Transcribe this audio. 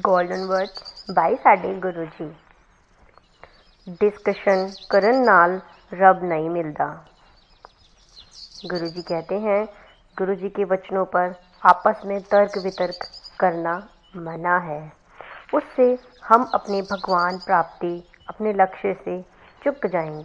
Golden words ਬਾਈ ਸਾਡੇ Guru ji. Discussion ਕਰਨ ਨਾਲ रब नहीं मिलता गुरु जी कहते हैं गुरु जी के वचनों पर आपस में तर्क वितर्क करना मना है उससे हम अपने भगवान प्राप्ति अपने लक्ष्य से चुक जाएँगे